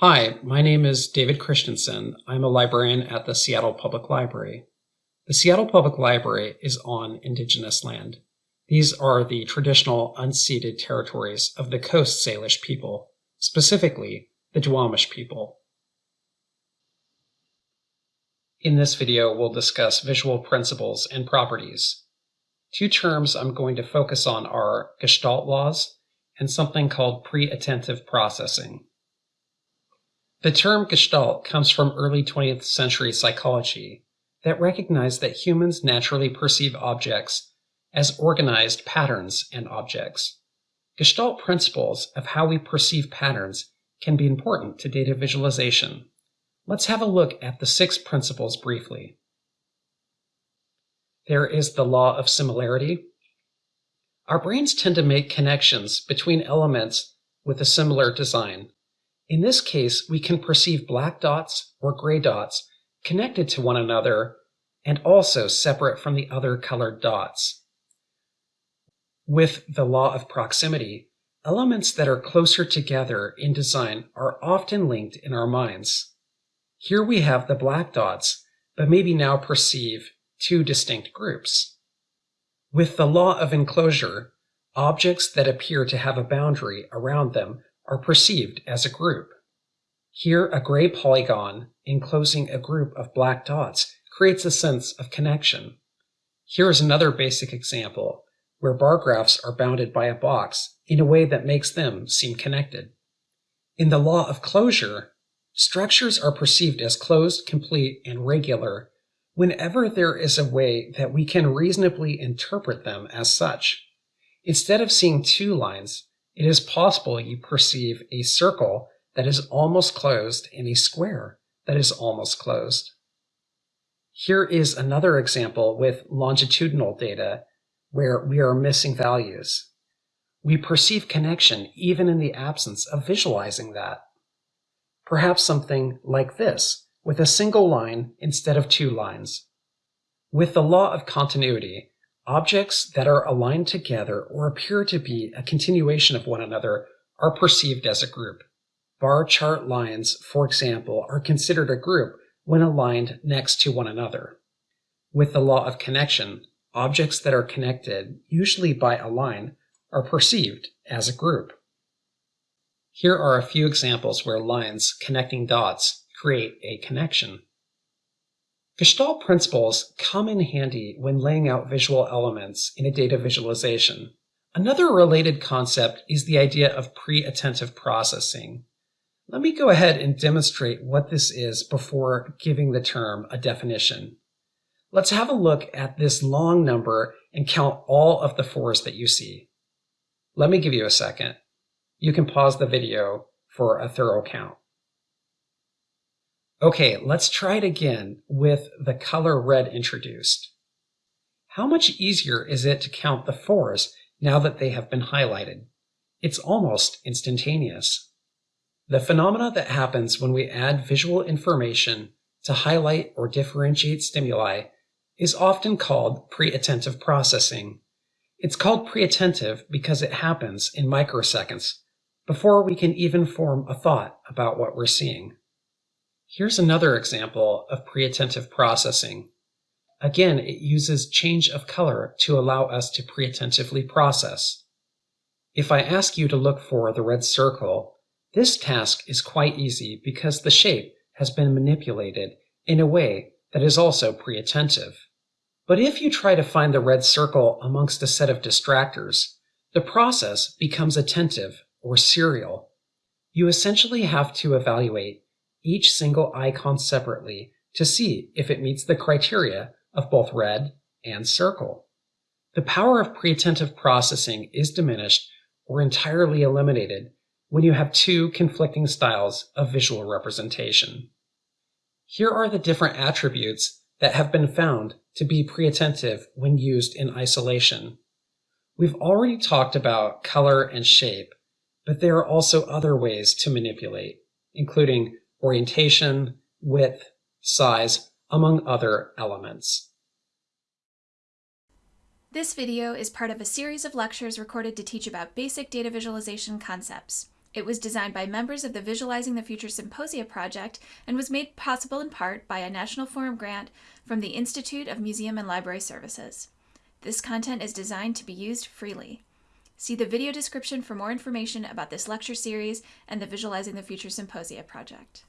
Hi, my name is David Christensen. I'm a librarian at the Seattle Public Library. The Seattle Public Library is on Indigenous land. These are the traditional unceded territories of the Coast Salish people, specifically the Duwamish people. In this video, we'll discuss visual principles and properties. Two terms I'm going to focus on are Gestalt laws and something called pre-attentive processing. The term Gestalt comes from early 20th century psychology that recognized that humans naturally perceive objects as organized patterns and objects. Gestalt principles of how we perceive patterns can be important to data visualization. Let's have a look at the six principles briefly. There is the law of similarity. Our brains tend to make connections between elements with a similar design. In this case, we can perceive black dots or gray dots connected to one another and also separate from the other colored dots. With the law of proximity, elements that are closer together in design are often linked in our minds. Here we have the black dots, but maybe now perceive two distinct groups. With the law of enclosure, objects that appear to have a boundary around them are perceived as a group. Here, a gray polygon enclosing a group of black dots creates a sense of connection. Here is another basic example where bar graphs are bounded by a box in a way that makes them seem connected. In the law of closure, structures are perceived as closed, complete, and regular whenever there is a way that we can reasonably interpret them as such. Instead of seeing two lines, it is possible you perceive a circle that is almost closed and a square that is almost closed. Here is another example with longitudinal data where we are missing values. We perceive connection even in the absence of visualizing that. Perhaps something like this, with a single line instead of two lines. With the law of continuity, objects that are aligned together or appear to be a continuation of one another are perceived as a group. Bar chart lines, for example, are considered a group when aligned next to one another. With the law of connection, objects that are connected, usually by a line, are perceived as a group. Here are a few examples where lines connecting dots create a connection. Gestalt principles come in handy when laying out visual elements in a data visualization. Another related concept is the idea of pre-attentive processing. Let me go ahead and demonstrate what this is before giving the term a definition. Let's have a look at this long number and count all of the fours that you see. Let me give you a second. You can pause the video for a thorough count. Okay, let's try it again with the color red introduced. How much easier is it to count the fours now that they have been highlighted? It's almost instantaneous. The phenomena that happens when we add visual information to highlight or differentiate stimuli is often called pre-attentive processing. It's called pre-attentive because it happens in microseconds before we can even form a thought about what we're seeing. Here's another example of pre-attentive processing. Again, it uses change of color to allow us to pre-attentively process. If I ask you to look for the red circle, this task is quite easy because the shape has been manipulated in a way that is also pre-attentive. But if you try to find the red circle amongst a set of distractors, the process becomes attentive or serial. You essentially have to evaluate each single icon separately to see if it meets the criteria of both red and circle. The power of pre-attentive processing is diminished or entirely eliminated when you have two conflicting styles of visual representation. Here are the different attributes that have been found to be pre-attentive when used in isolation. We've already talked about color and shape, but there are also other ways to manipulate, including orientation, width, size, among other elements. This video is part of a series of lectures recorded to teach about basic data visualization concepts. It was designed by members of the Visualizing the Future Symposia project and was made possible in part by a National Forum grant from the Institute of Museum and Library Services. This content is designed to be used freely. See the video description for more information about this lecture series and the Visualizing the Future Symposia project.